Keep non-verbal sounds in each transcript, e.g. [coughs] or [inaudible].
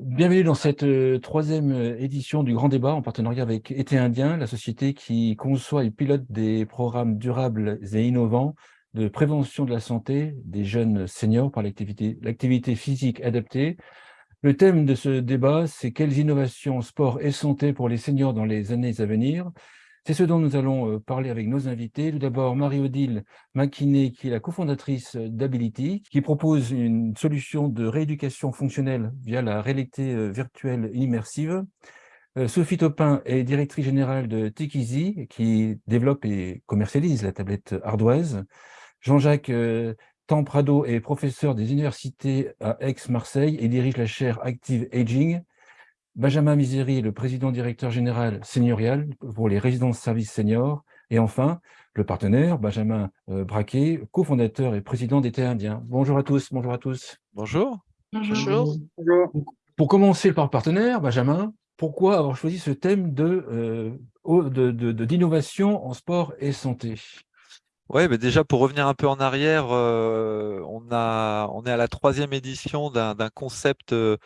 Bienvenue dans cette euh, troisième euh, édition du Grand Débat en partenariat avec Été Indien, la société qui conçoit et pilote des programmes durables et innovants de prévention de la santé des jeunes seniors par l'activité physique adaptée. Le thème de ce débat, c'est quelles innovations sport et santé pour les seniors dans les années à venir? C'est ce dont nous allons euh, parler avec nos invités. Tout d'abord, Marie-Odile Maquinet, qui est la cofondatrice d'Ability, qui propose une solution de rééducation fonctionnelle via la réalité euh, virtuelle immersive. Euh, Sophie Topin est directrice générale de Tikizi, qui développe et commercialise la tablette ardoise. Jean-Jacques Tamprado est professeur des universités à Aix-Marseille et dirige la chaire Active Aging. Benjamin Misery, le président directeur général seigneurial pour les résidences services seniors. Et enfin, le partenaire, Benjamin euh, Braquet, cofondateur et président d'Été Indien. Bonjour à tous, bonjour à tous. Bonjour. Bonjour. Pour commencer par partenaire, Benjamin, pourquoi avoir choisi ce thème de d'innovation de, en sport et santé? Oui, mais déjà pour revenir un peu en arrière, euh, on, a, on est à la troisième édition d'un concept euh,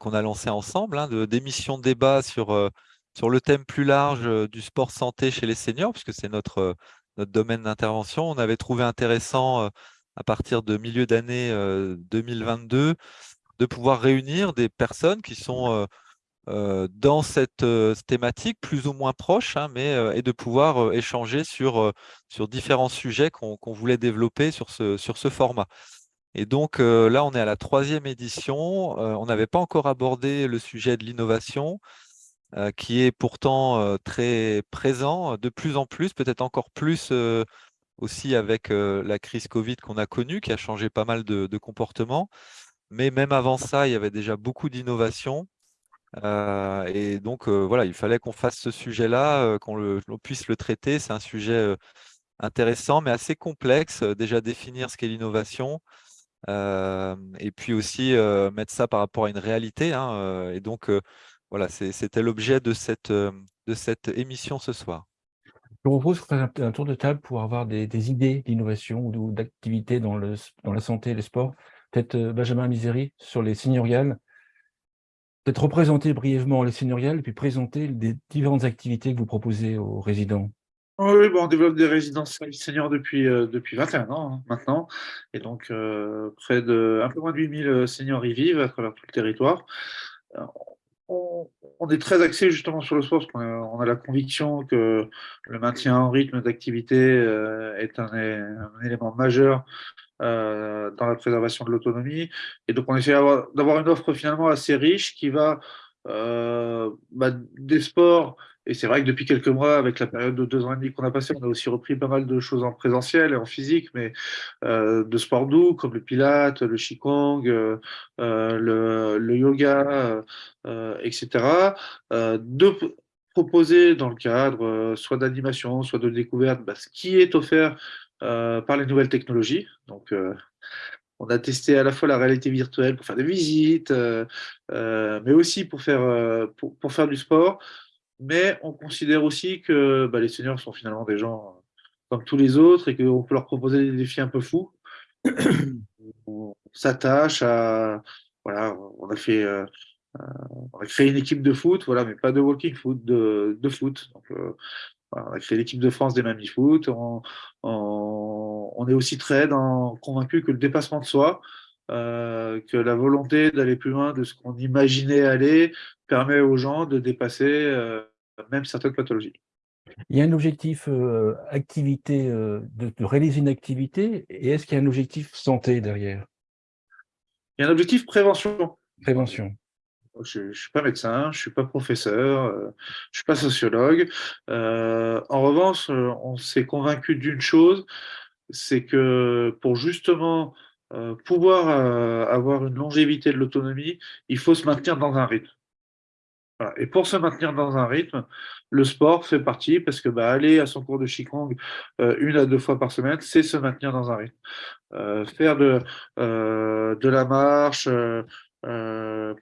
qu'on a lancé ensemble, hein, d'émissions de, débat sur, euh, sur le thème plus large euh, du sport santé chez les seniors, puisque c'est notre, euh, notre domaine d'intervention. On avait trouvé intéressant, à partir de milieu d'année 2022, de pouvoir réunir des personnes qui sont dans cette thématique plus ou moins proche, hein, mais, et de pouvoir échanger sur, sur différents sujets qu'on voulait développer sur ce, sur ce format. Et donc euh, là, on est à la troisième édition. Euh, on n'avait pas encore abordé le sujet de l'innovation, euh, qui est pourtant très présent, de plus en plus, peut-être encore plus aussi avec la crise Covid qu'on a connue, qui a changé pas mal de, comportements. Mais même avant ça, il y avait déjà beaucoup d'innovation. et donc, voilà, il fallait qu'on fasse ce sujet-là, qu'on puisse le traiter. C'est un sujet intéressant, mais assez complexe. Déjà définir ce qu'est l'innovation, et puis aussi mettre ça par rapport à une réalité. Hein, et donc, voilà, c'était l'objet de cette, de cette émission ce soir. Je propose qu'on fasse un, tour de table pour avoir des, idées d'innovation ou d'activité dans, le, dans la santé et le sport. Peut-être Benjamin Misery sur les seigneuriales. Peut-être représenter brièvement les seigneuriales puis présenter les différentes activités que vous proposez aux résidents. Oui, bon, on développe des résidences seniors depuis, euh, depuis 21 ans hein, maintenant. Et donc, euh, près de un peu moins de 8000 euh, seniors y vivent à travers tout le territoire. On, est très axé justement sur le sport parce qu'on a, la conviction que le maintien en rythme d'activité est un, élément majeur dans la préservation de l'autonomie. Et donc, on essaie d'avoir une offre finalement assez riche qui va bah, des sports et c'est vrai que depuis quelques mois, avec la période de deux ans et demi qu'on a passé, on a aussi repris pas mal de choses en présentiel et en physique, mais euh, de sport doux comme le pilate, le qigong, euh, euh le, yoga, euh, etc. De proposer dans le cadre soit d'animation, soit de découverte, bah, ce qui est offert par les nouvelles technologies. Donc, on a testé à la fois la réalité virtuelle pour faire des visites, mais aussi pour faire, pour faire du sport mais on considère aussi que bah, les seniors sont finalement des gens euh, comme tous les autres et qu'on peut leur proposer des défis un peu fous. [coughs] on s'attache à. Voilà, on a fait. Euh, euh, on a créé une équipe de foot, voilà, mais pas de walking foot, de, de foot. Donc, on a créé l'équipe de France des Mamie Foot. On, on, est aussi très dans, convaincu que le dépassement de soi, que la volonté d'aller plus loin de ce qu'on imaginait aller permet aux gens de dépasser même certaines pathologies. Il y a un objectif activité, de, réaliser une activité, et est-ce qu'il y a un objectif santé derrière? Il y a un objectif prévention. Prévention. Je ne suis pas médecin, je ne suis pas professeur, je ne suis pas sociologue. en revanche, on s'est convaincu d'une chose, c'est que pour justement pouvoir avoir une longévité de l'autonomie, il faut se maintenir dans un rythme. Et pour se maintenir dans un rythme, le sport fait partie parce que bah, aller à son cours de Qigong euh, une à deux fois par semaine, c'est se maintenir dans un rythme. Euh, faire de, euh, de la marche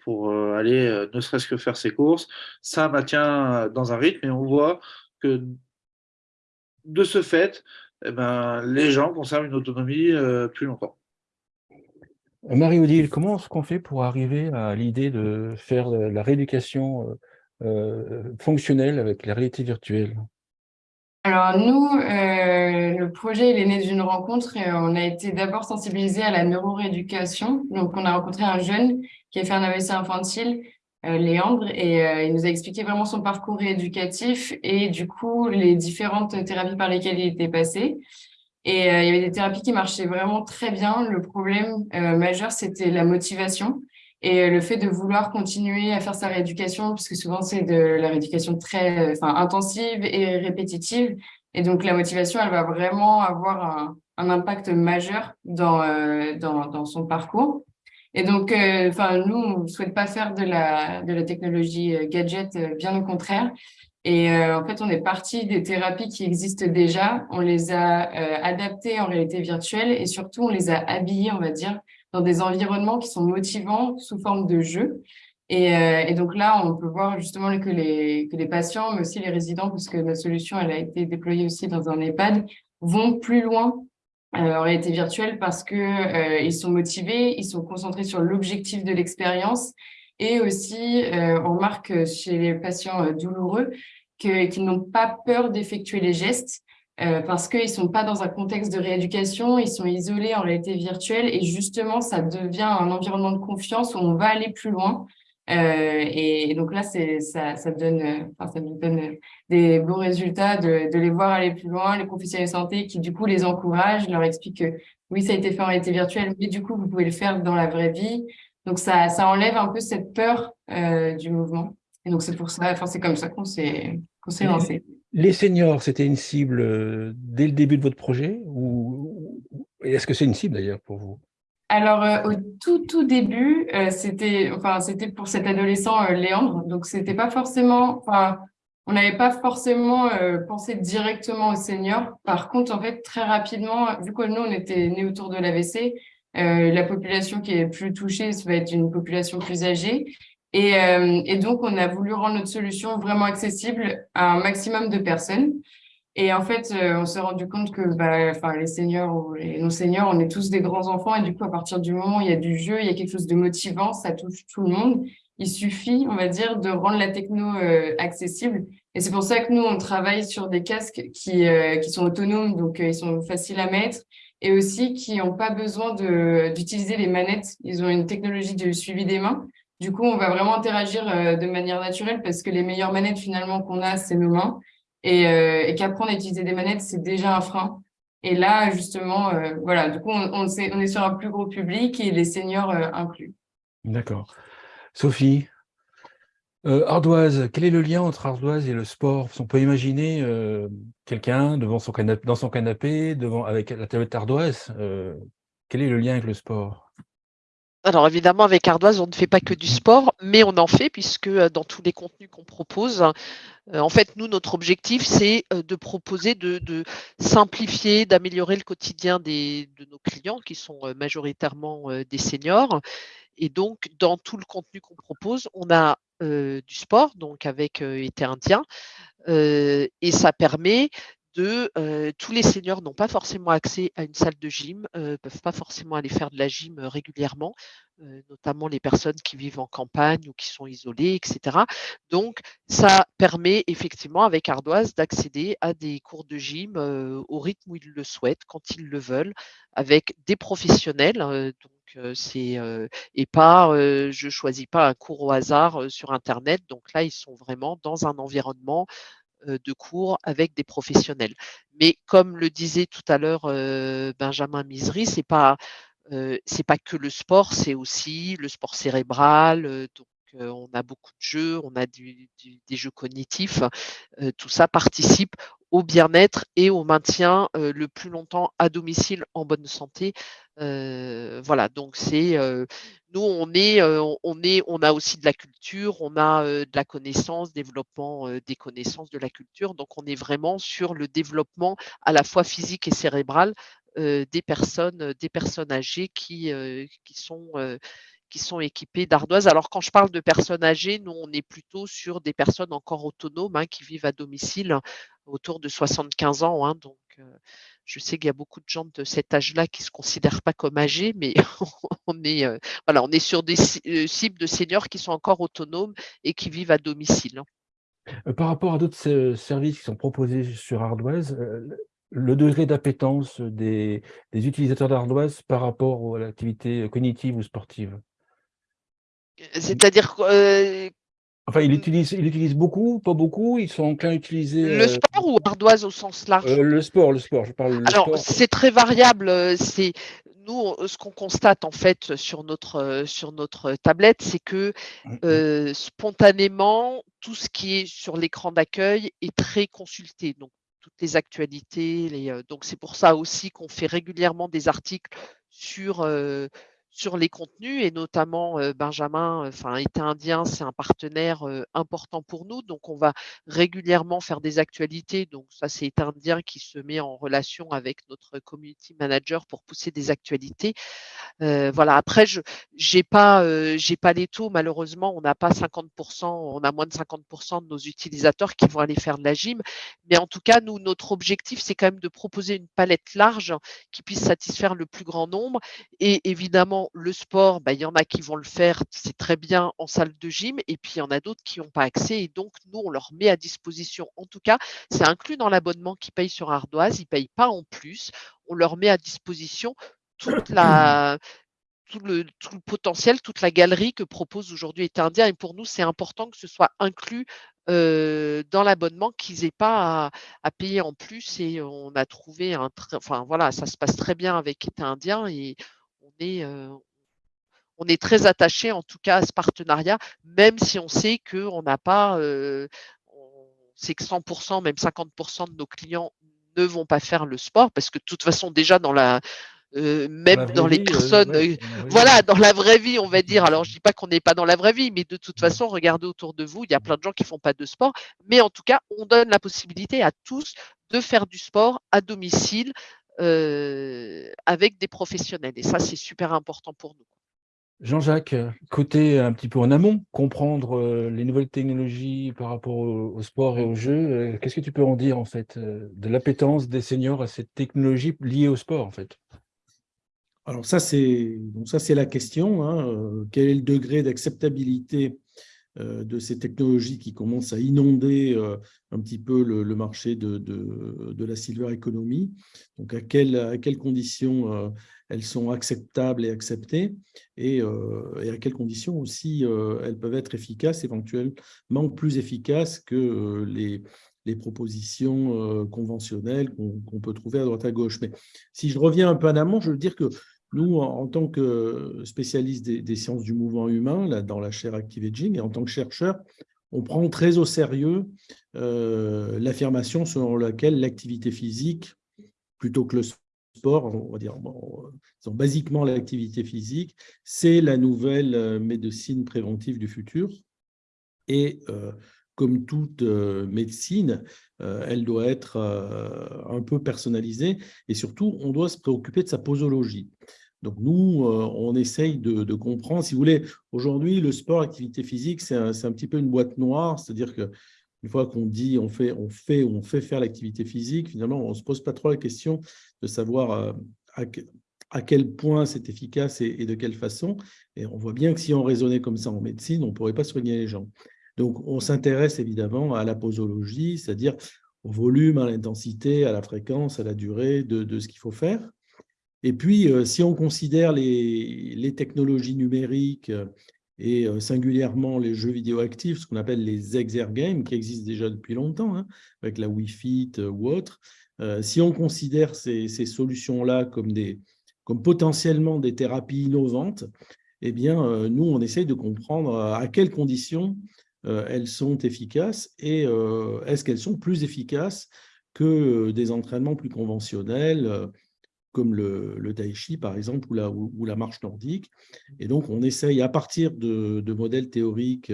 pour aller ne serait-ce que faire ses courses, ça maintient dans un rythme et on voit que de ce fait, eh ben, les gens conservent une autonomie plus longtemps. Marie-Odile, comment est-ce qu'on fait pour arriver à l'idée de faire la rééducation fonctionnelle avec la réalité virtuelle? Alors nous, euh, le projet est né d'une rencontre et on a été d'abord sensibilisé à la neurorééducation. Donc on a rencontré un jeune qui a fait un AVC infantile, euh, Léandre, et euh, il nous a expliqué vraiment son parcours rééducatif et du coup les différentes thérapies par lesquelles il était passé. Et il y avait des thérapies qui marchaient vraiment très bien. Le problème majeur, c'était la motivation. Et le fait de vouloir continuer à faire sa rééducation, parce que souvent c'est de la rééducation très enfin, intensive et répétitive. Et donc la motivation, elle va vraiment avoir un, impact majeur dans, euh, dans, son parcours. Et donc, euh, enfin, nous, on ne souhaite pas faire de la, de la technologie euh, gadget, bien au contraire. Et en fait, on est parti des thérapies qui existent déjà, on les a adaptées en réalité virtuelle et surtout, on les a habillées, on va dire, dans des environnements qui sont motivants sous forme de jeu. Et, euh, et, donc là, on peut voir justement que les, que les patients, mais aussi les résidents, puisque notre solution elle a été déployée aussi dans un EHPAD, vont plus loin euh, en réalité virtuelle parce que euh, ils sont motivés, ils sont concentrés sur l'objectif de l'expérience et aussi euh, on remarque chez les patients douloureux qu'ils n'ont pas peur d'effectuer les gestes euh, parce qu'ils sont pas dans un contexte de rééducation, ils sont isolés en réalité virtuelle et justement, ça devient un environnement de confiance où on va aller plus loin. Euh, et, donc là, ça, ça donne, nous donne des beaux résultats de, les voir aller plus loin, les professionnels de santé qui du coup les encouragent, leur expliquent que oui, ça a été fait en réalité virtuelle, mais du coup, vous pouvez le faire dans la vraie vie. Donc ça, ça enlève un peu cette peur euh, du mouvement. Et donc c'est pour ça, enfin c'est comme ça qu'on s'est lancé. Les seniors, c'était une cible euh, dès le début de votre projet ou est-ce que c'est une cible d'ailleurs pour vous? Alors euh, au tout tout début, euh, c'était enfin pour cet adolescent Léandre, donc c'était pas forcément, enfin on n'avait pas forcément pensé directement aux seniors. Par contre, en fait, très rapidement, vu que nous on était nés autour de l'AVC, la population qui est plus touchée, ça va être une population plus âgée. Et, euh, et, donc, on a voulu rendre notre solution vraiment accessible à un maximum de personnes. Et en fait, euh, on s'est rendu compte que bah, les seniors ou les non-seniors, on est tous des grands enfants. Et du coup, à partir du moment où il y a du jeu, il y a quelque chose de motivant, ça touche tout le monde. Il suffit, on va dire, de rendre la techno euh, accessible. Et c'est pour ça que nous, on travaille sur des casques qui, qui sont autonomes, donc ils sont faciles à mettre, et aussi qui n'ont pas besoin d'utiliser les manettes. Ils ont une technologie de suivi des mains. Du coup, on va vraiment interagir euh, de manière naturelle parce que les meilleures manettes finalement qu'on a, c'est nos mains. Et, euh, qu'apprendre à utiliser des manettes, c'est déjà un frein. Et là, justement, euh, voilà, du coup, on, est, sur un plus gros public et les seniors inclus. D'accord. Sophie, ardoise, quel est le lien entre ardoise et le sport? On peut imaginer quelqu'un devant son canapé, dans son canapé, devant, avec la tablette ardoise. quel est le lien avec le sport? Alors évidemment, avec Ardoise, on ne fait pas que du sport, mais on en fait puisque euh, dans tous les contenus qu'on propose, euh, en fait, nous, notre objectif, c'est euh, de proposer, de, simplifier, d'améliorer le quotidien des, de nos clients qui sont majoritairement des seniors. Et donc, dans tout le contenu qu'on propose, on a du sport, donc avec été indien, et ça permet de tous les seniors n'ont pas forcément accès à une salle de gym, ne peuvent pas forcément aller faire de la gym régulièrement, notamment les personnes qui vivent en campagne ou qui sont isolées, etc. Donc, ça permet effectivement avec Ardoise d'accéder à des cours de gym au rythme où ils le souhaitent, quand ils le veulent, avec des professionnels. donc, c'est et pas, je choisis pas un cours au hasard sur Internet. Donc là, ils sont vraiment dans un environnement euh, de cours avec des professionnels. Mais comme le disait tout à l'heure euh, Benjamin Misery, c'est pas euh, pas que le sport, c'est aussi le sport cérébral. On a beaucoup de jeux, on a des jeux cognitifs. tout ça participe au bien-être et au maintien le plus longtemps à domicile en bonne santé. voilà, donc c'est nous on est on est on a aussi de la culture, on a de la connaissance, développement des connaissances de la culture. Donc on est vraiment sur le développement à la fois physique et cérébral des personnes des personnes âgées qui qui sont qui sont équipées d'ardoises. Alors quand je parle de personnes âgées, nous on est plutôt sur des personnes encore autonomes hein, qui vivent à domicile autour de 75 ans. Hein, donc, euh, je sais qu'il y a beaucoup de gens de cet âge-là qui ne se considèrent pas comme âgés, mais [laughs] on est, voilà, on est sur des cibles de seniors qui sont encore autonomes et qui vivent à domicile. Par rapport à d'autres services qui sont proposés sur Ardoise, le degré d'appétence des, utilisateurs d'Ardoise par rapport à l'activité cognitive ou sportive? C'est-à-dire Enfin, ils l'utilisent il utilise beaucoup, pas beaucoup, ils sont enclins à utiliser… Le sport ou ardoise au sens large? Le sport, le sport, je parle Alors, c'est très variable, c'est… Nous, ce qu'on constate en fait sur notre, sur notre tablette, c'est que mmh spontanément, tout ce qui est sur l'écran d'accueil est très consulté. Donc, toutes les actualités. Les, donc, c'est pour ça aussi qu'on fait régulièrement des articles sur, sur les contenus et notamment Benjamin, enfin Été Indien, c'est un partenaire important pour nous. Donc, on va régulièrement faire des actualités. Donc, ça, c'est Été Indien qui se met en relation avec notre community manager pour pousser des actualités. voilà. Après, je j'ai pas, j'ai pas les taux. Malheureusement, on n'a pas 50%, on a moins de 50% de nos utilisateurs qui vont aller faire de la gym. Mais en tout cas, nous, notre objectif, c'est quand même de proposer une palette large qui puisse satisfaire le plus grand nombre. Et évidemment, le sport, bah, il y en a qui vont le faire, c'est très bien en salle de gym, et puis il y en a d'autres qui n'ont pas accès, et donc nous, on leur met à disposition. En tout cas, c'est inclus dans l'abonnement qu'ils payent sur Ardoise, ils ne payent pas en plus, on leur met à disposition tout le, potentiel, toute la galerie que propose aujourd'hui Indien. Et pour nous, c'est important que ce soit inclus dans l'abonnement, qu'ils n'aient pas à, payer en plus. Et on a trouvé un, enfin voilà, ça se passe très bien avec État Indien est, on est très attaché en tout cas à ce partenariat, même si on sait qu'on n'a pas, c'est que 100%, même 50% de nos clients ne vont pas faire le sport parce que de toute façon déjà dans la même dans, les personnes, voilà, dans la vraie vie, on va dire. Alors, je dis pas qu'on n'est pas dans la vraie vie, mais de toute façon, regardez autour de vous, il y a plein de gens qui font pas de sport. Mais en tout cas, on donne la possibilité à tous de faire du sport à domicile avec des professionnels. Et ça, c'est super important pour nous. Jean-Jacques, côté un petit peu en amont, comprendre les nouvelles technologies par rapport au, sport et au jeu, qu'est-ce que tu peux en dire en fait de l'appétence des seniors à cette technologie liée au sport en fait? Alors ça c'est ça c'est la question. Hein, quel est le degré d'acceptabilité euh, de ces technologies qui commencent à inonder euh, un petit peu le, marché de, la silver economy. Donc, à, quelles conditions euh, elles sont acceptables et acceptées et, à quelles conditions aussi elles peuvent être efficaces, éventuellement plus efficaces que les propositions conventionnelles qu'on peut trouver à droite à gauche. Mais si je reviens un peu en amont, je veux dire que nous, en tant que spécialistes des, sciences du mouvement humain, là, dans la chaire Active Aging, et en tant que chercheurs, on prend très au sérieux euh, l'affirmation selon laquelle l'activité physique, plutôt que le sport, on va dire bon, basiquement l'activité physique, c'est la nouvelle euh, médecine préventive du futur. Et euh, comme toute médecine, elle doit être un peu personnalisée et surtout, on doit se préoccuper de sa posologie. Donc nous, euh, on essaye de, comprendre. Si vous voulez, aujourd'hui, le sport, l'activité physique, c'est un, petit peu une boîte noire. C'est-à-dire qu'une fois qu'on dit on fait, on fait on fait faire l'activité physique, finalement, on ne se pose pas trop la question de savoir euh, à, quel point c'est efficace et, de quelle façon. Et on voit bien que si on raisonnait comme ça en médecine, on ne pourrait pas soigner les gens. Donc, on s'intéresse évidemment à la posologie, c'est-à-dire au volume, à l'intensité, à la fréquence, à la durée de ce qu'il faut faire. Et puis, euh, si on considère les, technologies numériques euh, et euh, singulièrement les jeux vidéo actifs, ce qu'on appelle les exergames, qui existent déjà depuis longtemps, hein, avec la Wii Fit ou autre, si on considère ces, solutions-là comme, comme potentiellement des thérapies innovantes, eh bien, nous, on essaye de comprendre à quelles conditions elles sont efficaces et est-ce qu'elles sont plus efficaces que des entraînements plus conventionnels, comme le, le par exemple, ou la, marche nordique. Et donc, on essaye, à partir de, modèles théoriques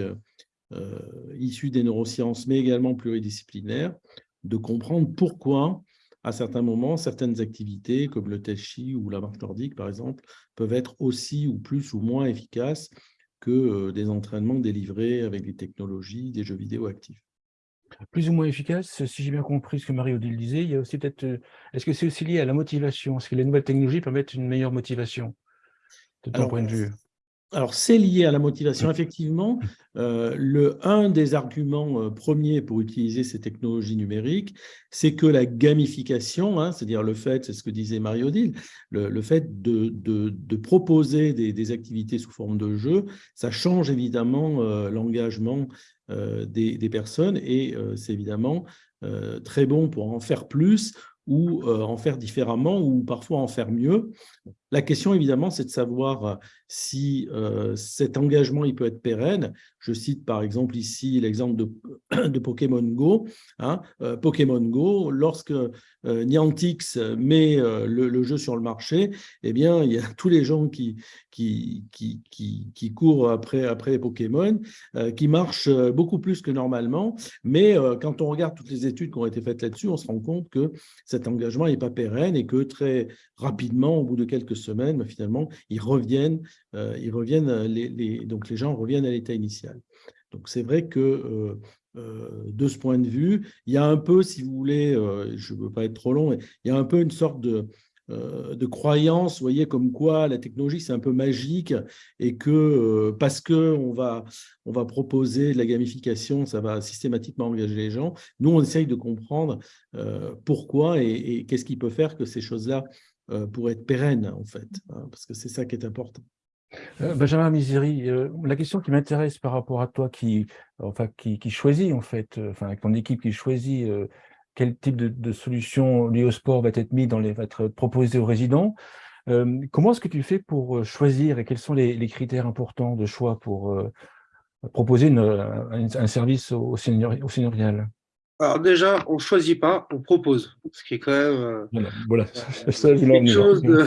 euh, issus des neurosciences, mais également pluridisciplinaires, de comprendre pourquoi, à certains moments, certaines activités, comme le tai chi ou la marche nordique, par exemple, peuvent être aussi ou plus ou moins efficaces que euh, des entraînements délivrés avec des technologies, des jeux vidéo actifs. Plus ou moins efficace, si j'ai bien compris ce que Marie-Odile disait, il y a aussi peut-être, euh, est-ce que c'est aussi lié à la motivation? Est-ce que les nouvelles technologies permettent une meilleure motivation de ton Alors, point de vue? Alors, c'est lié à la motivation. Effectivement, euh, le, un des arguments euh, premiers pour utiliser ces technologies numériques, c'est que la gamification, hein, c'est-à-dire le fait, c'est ce que disait Marie-Odile, le, le, fait de, de, de proposer des, des, activités sous forme de jeu, ça change évidemment euh, l'engagement des, des, personnes et c'est évidemment très bon pour en faire plus ou en faire différemment ou parfois en faire mieux. La question, évidemment, c'est de savoir euh, si euh, cet engagement il peut être pérenne. Je cite par exemple ici l'exemple de, [coughs] de, Pokémon Go. Hein. Euh, Pokémon Go, lorsque euh, Niantic met le, jeu sur le marché, eh bien, il y a [laughs] tous les gens qui, qui, qui, qui, qui courent après, après les Pokémon, qui marchent beaucoup plus que normalement. Mais quand on regarde toutes les études qui ont été faites là-dessus, on se rend compte que cet engagement n'est pas pérenne et que très rapidement, au bout de quelques semaines, mais finalement, ils reviennent, euh, ils reviennent euh, les, donc les gens reviennent à l'état initial. Donc c'est vrai que euh, de ce point de vue, il y a un peu, si vous voulez, je ne veux pas être trop long, mais il y a un peu une sorte de, de croyance, vous voyez, comme quoi la technologie, c'est un peu magique et que parce qu'on va, on va proposer de la gamification, ça va systématiquement engager les gens. Nous, on essaye de comprendre pourquoi et, qu'est-ce qui peut faire que ces choses-là pour être pérenne, en fait, hein, parce que c'est ça qui est important. Euh, Benjamin Misery, euh, la question qui m'intéresse par rapport à toi qui, enfin, qui, choisit, en fait, euh, enfin, avec ton équipe qui choisit euh, quel type de, solution liée au sport va être mis dans les, va être proposé aux résidents, comment est-ce que tu fais pour choisir et quels sont les, critères importants de choix pour proposer un, service au, senior, au alors déjà, on ne choisit pas, on propose, ce qui est quand même euh, voilà, voilà. Euh, [laughs] quelque chose de,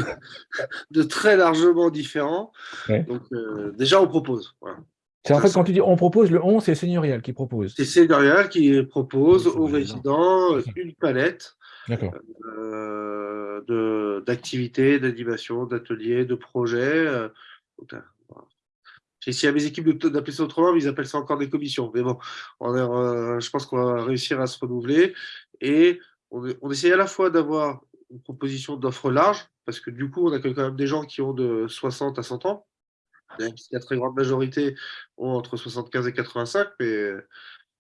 [laughs] de, très largement différent. Ouais. Donc euh, déjà, on propose. Voilà. C'est en fait, quand tu dis on propose, le on, c'est seigneurial qui propose. C'est seigneurial qui propose aux résidents une palette d'activités, d'animation, d'ateliers, de projets. J'ai essayé à mes équipes d'appeler ça autrement, ils appellent ça encore des commissions. Mais bon, on est, euh, je pense qu'on va réussir à se renouveler. Et on, on essaye à la fois d'avoir une proposition d'offre large, parce que du coup, on accueille quand même des gens qui ont de 60 à 100 ans. La très grande majorité ont entre 75 et 85, mais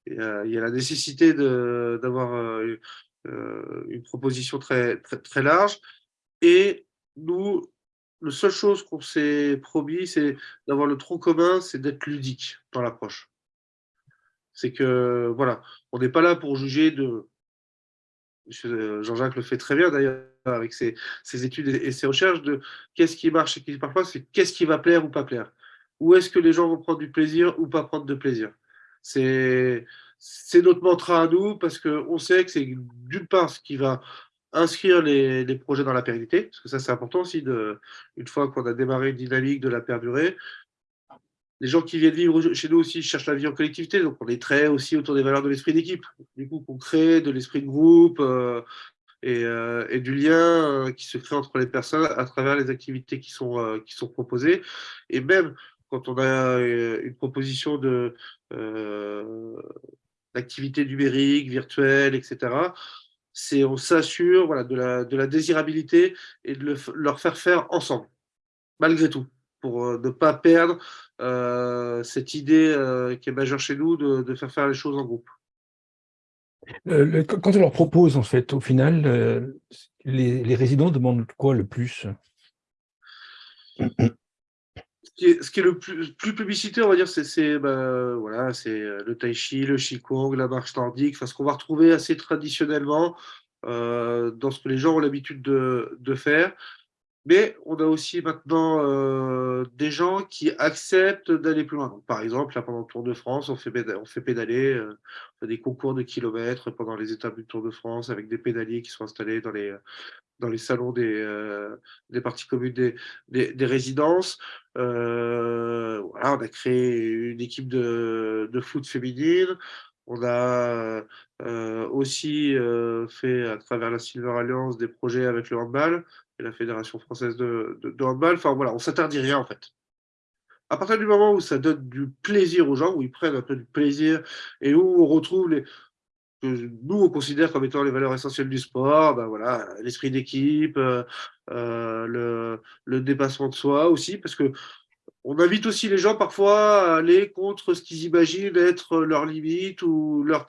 il y a, il y a la nécessité d'avoir euh, euh, une proposition très, très, très large. Et nous, la seule chose qu'on s'est promis, c'est d'avoir le tronc commun, c'est d'être ludique dans l'approche. C'est que, voilà, on n'est pas là pour juger de. Jean-Jacques le fait très bien d'ailleurs avec ses, ses, études et ses recherches de qu'est-ce qui marche et qui ne marche pas, c'est qu'est-ce qui va plaire ou pas plaire. Où est-ce que les gens vont prendre du plaisir ou pas prendre de plaisir. C'est notre mantra à nous parce qu'on sait que c'est d'une part ce qui va inscrire les, projets dans la pérennité, parce que ça c'est important aussi, de, une fois qu'on a démarré une dynamique de la perdurer. Les gens qui viennent vivre chez nous aussi cherchent la vie en collectivité, donc on est très aussi autour des valeurs de l'esprit d'équipe. Du coup, qu'on crée de l'esprit de groupe euh, et, euh, et, du lien euh, qui se crée entre les personnes à travers les activités qui sont, qui sont proposées. Et même quand on a une proposition de d'activité numérique, virtuelle, etc., c'est on s'assure voilà, de, la, de la désirabilité et de le, leur faire faire ensemble, malgré tout, pour euh, ne pas perdre euh, cette idée euh, qui est majeure chez nous de, de, faire faire les choses en groupe. Euh, quand on leur propose, en fait, au final, euh, les, les, résidents demandent quoi le plus? [clears throat] ce qui est, le plus, plus publicité, on va dire, c'est bah, voilà, le tai chi, le qigong, la marche nordique, enfin, ce qu'on va retrouver assez traditionnellement euh, dans ce que les gens ont l'habitude de, de, faire. Mais on a aussi maintenant euh, des gens qui acceptent d'aller plus loin. Par exemple, là, pendant le Tour de France, on fait, on fait pédaler, euh, des concours de kilomètres pendant les étapes du Tour de France avec des pédaliers qui sont installés dans les, dans les salons des, euh, des parties communes des, des, des résidences. Euh, voilà, on a créé une équipe de, de foot féminine. On a euh, aussi euh, fait à travers la Silver Alliance des projets avec le handball et la Fédération française de, de, handball. Enfin voilà, on s'interdit rien en fait. À partir du moment où ça donne du plaisir aux gens, où ils prennent un peu du plaisir et où on retrouve les, que nous, on considère comme étant les valeurs essentielles du sport, ben voilà, l'esprit d'équipe, euh, le, le, dépassement de soi aussi, parce que on invite aussi les gens parfois à aller contre ce qu'ils imaginent être leur limite ou leur,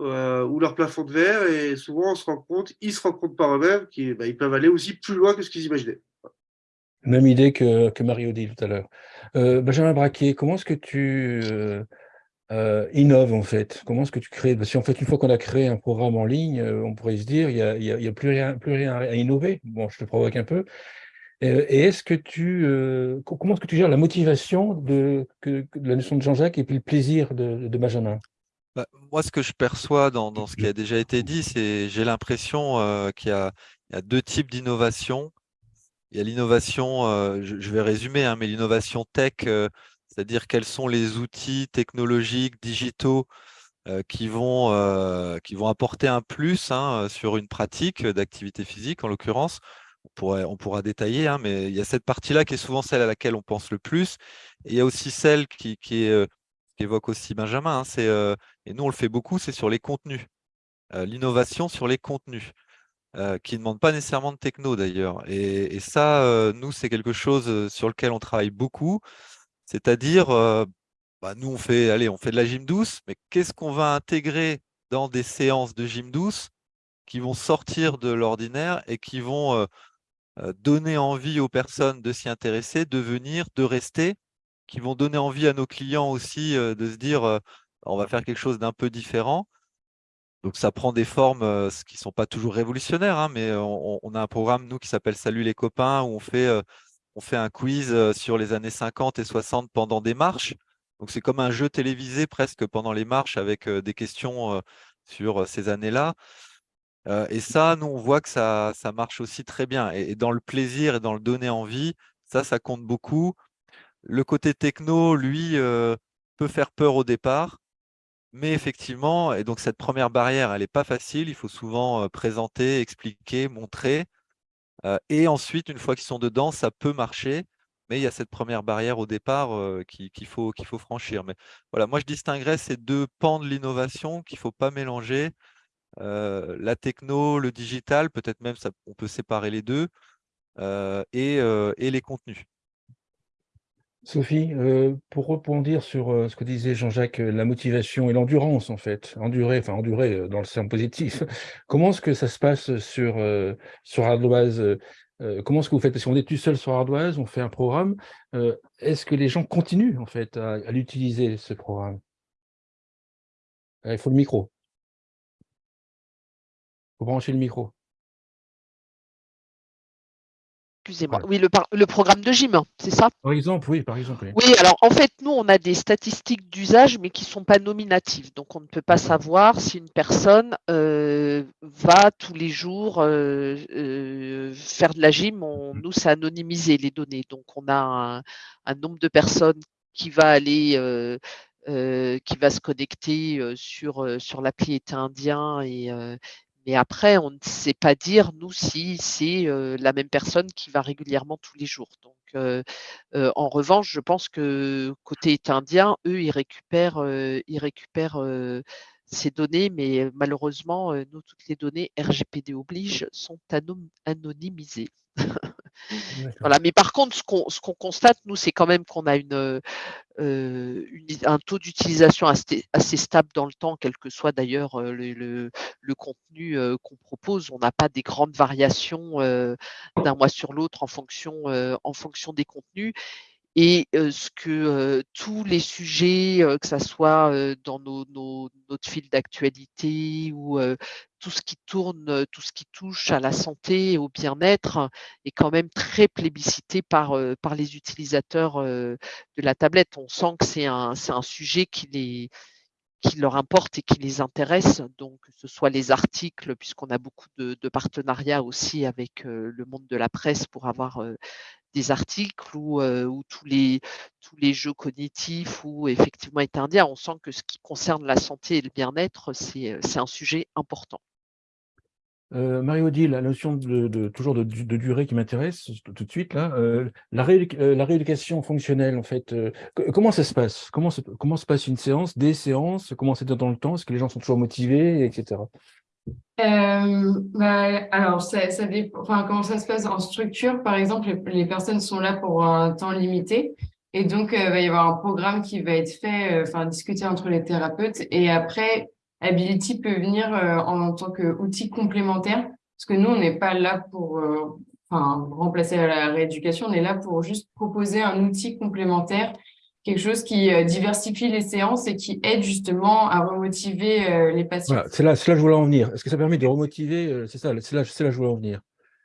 euh, ou leur plafond de verre, et souvent on se rend compte, ils se rendent compte par eux-mêmes qu'ils ils peuvent aller aussi plus loin que ce qu'ils imaginaient. Même idée que, que Mario dit tout à l'heure. Benjamin Braquet, comment est-ce que tu euh, innove en fait? Comment est-ce que tu crées? Parce qu'en fait, une fois qu'on a créé un programme en ligne, euh, on pourrait se dire, il n'y a, a, plus, rien, plus rien à innover. Bon, je te provoque un peu. Euh, et est-ce que tu, comment est-ce que tu gères la motivation de, la notion de Jean-Jacques et puis le plaisir de, de Benjamin? Bah, Moi, ce que je perçois dans, ce qui a déjà été dit, c'est j'ai l'impression qu'il y, a deux types d'innovation. Il y a l'innovation, je, je, vais résumer, hein, mais l'innovation tech c'est-à-dire quels sont les outils technologiques, digitaux euh, qui, vont, euh, qui vont apporter un plus hein, sur une pratique d'activité physique, en l'occurrence. On, pourra détailler, hein, mais il y a cette partie-là qui est souvent celle à laquelle on pense le plus. Et il y a aussi celle qui, qui, est, euh, évoque aussi Benjamin, hein, c'est, et nous on le fait beaucoup, c'est sur les contenus. L'innovation sur les contenus. qui ne demande pas nécessairement de techno d'ailleurs. Et, et, ça, nous, c'est quelque chose sur lequel on travaille beaucoup. C'est-à-dire, bah, nous, on fait, allez, on fait de la gym douce, mais qu'est-ce qu'on va intégrer dans des séances de gym douce qui vont sortir de l'ordinaire et qui vont donner envie aux personnes de s'y intéresser, de venir, de rester, qui vont donner envie à nos clients aussi de se dire on va faire quelque chose d'un peu différent. Donc ça prend des formes qui ne sont pas toujours révolutionnaires, hein, mais on, on, a un programme, nous, qui s'appelle Salut les copains, où on fait on fait un quiz sur les années 50 et 60 pendant des marches. Donc c'est comme un jeu télévisé presque pendant les marches avec des questions sur ces années-là. Et ça, nous, on voit que ça, marche aussi très bien. Et, dans le plaisir et dans le donner envie, ça, ça compte beaucoup. Le côté techno, lui, peut faire peur au départ. Mais effectivement, et donc cette première barrière, elle n'est pas facile. Il faut souvent présenter, expliquer, montrer et ensuite, une fois qu'ils sont dedans, ça peut marcher, mais il y a cette première barrière au départ qu'il faut, faut franchir. Mais voilà, moi, je distinguerais ces deux pans de l'innovation qu'il ne faut pas mélanger. La techno, le digital, peut-être même on peut séparer les deux, et, les contenus. Sophie, pour rebondir sur ce que disait Jean-Jacques, la motivation et l'endurance, en fait, endurer, enfin endurer dans le sens positif, [laughs] comment est-ce que ça se passe sur, sur Ardoise Comment est-ce que vous faites? Parce qu'on est tout seul sur Ardoise, on fait un programme. est-ce que les gens continuent, en fait, à, à l'utiliser, ce programme? Il faut le micro. Faut brancher le micro. Excusez-moi. Oui, le, le, programme de gym, c'est ça? Par exemple, oui, par exemple. Oui. alors en fait, nous, on a des statistiques d'usage, mais qui ne sont pas nominatives. Donc, on ne peut pas savoir si une personne euh, va tous les jours euh, euh, faire de la gym. Mm. nous, c'est anonymisé les données. Donc, on a un, nombre de personnes qui va aller, qui va se connecter sur, sur l'appli été indien et, mais après, on ne sait pas dire, nous, si c'est la même personne qui va régulièrement tous les jours. Donc, en revanche, je pense que côté indien, eux, ils récupèrent, ils récupèrent ces données, mais malheureusement, nous, toutes les données RGPD oblige sont anonymisées. [laughs] voilà. Mais par contre, ce qu'on constate, nous, c'est quand même qu'on a euh, un taux d'utilisation assez, stable dans le temps, quel que soit d'ailleurs euh, le, contenu euh, qu'on propose. On n'a pas des grandes variations d'un mois sur l'autre en fonction des contenus et ce que tous les sujets, que ce soit dans nos, nos, notre fil d'actualité ou tout ce qui tourne, tout ce qui touche à la santé et au bien-être est quand même très plébiscité par, par les utilisateurs de la tablette. On sent que c'est un, un sujet qui les, qui leur importe et qui les intéresse, donc que ce soit les articles, puisqu'on a beaucoup de, partenariats aussi avec le monde de la presse pour avoir des articles ou, ou, tous, les, tous les jeux cognitifs ou effectivement indien, on sent que ce qui concerne la santé et le bien-être, c'est un sujet important. Euh, Marie-Odile, la notion de, toujours de, durée qui m'intéresse tout de suite, là, euh, la, rééducation fonctionnelle, en fait, comment ça se passe? Comment se, passe une séance, des séances, comment c'est dans le temps, est-ce que les gens sont toujours motivés, etc. Bah, alors, comment ça se passe en structure, par exemple, les, personnes sont là pour un temps limité, et donc, il va y avoir un programme qui va être fait, enfin, discuter entre les thérapeutes, et après, Ability peut venir euh, en tant qu'outil complémentaire, parce que nous, on n'est pas là pour euh, enfin, remplacer la rééducation, on est là pour juste proposer un outil complémentaire, quelque chose qui euh, diversifie les séances et qui aide justement à remotiver les patients. Voilà, c'est là, là que je voulais en venir. Est-ce que ça permet de remotiver C'est ça, c'est là, là que je voulais en venir.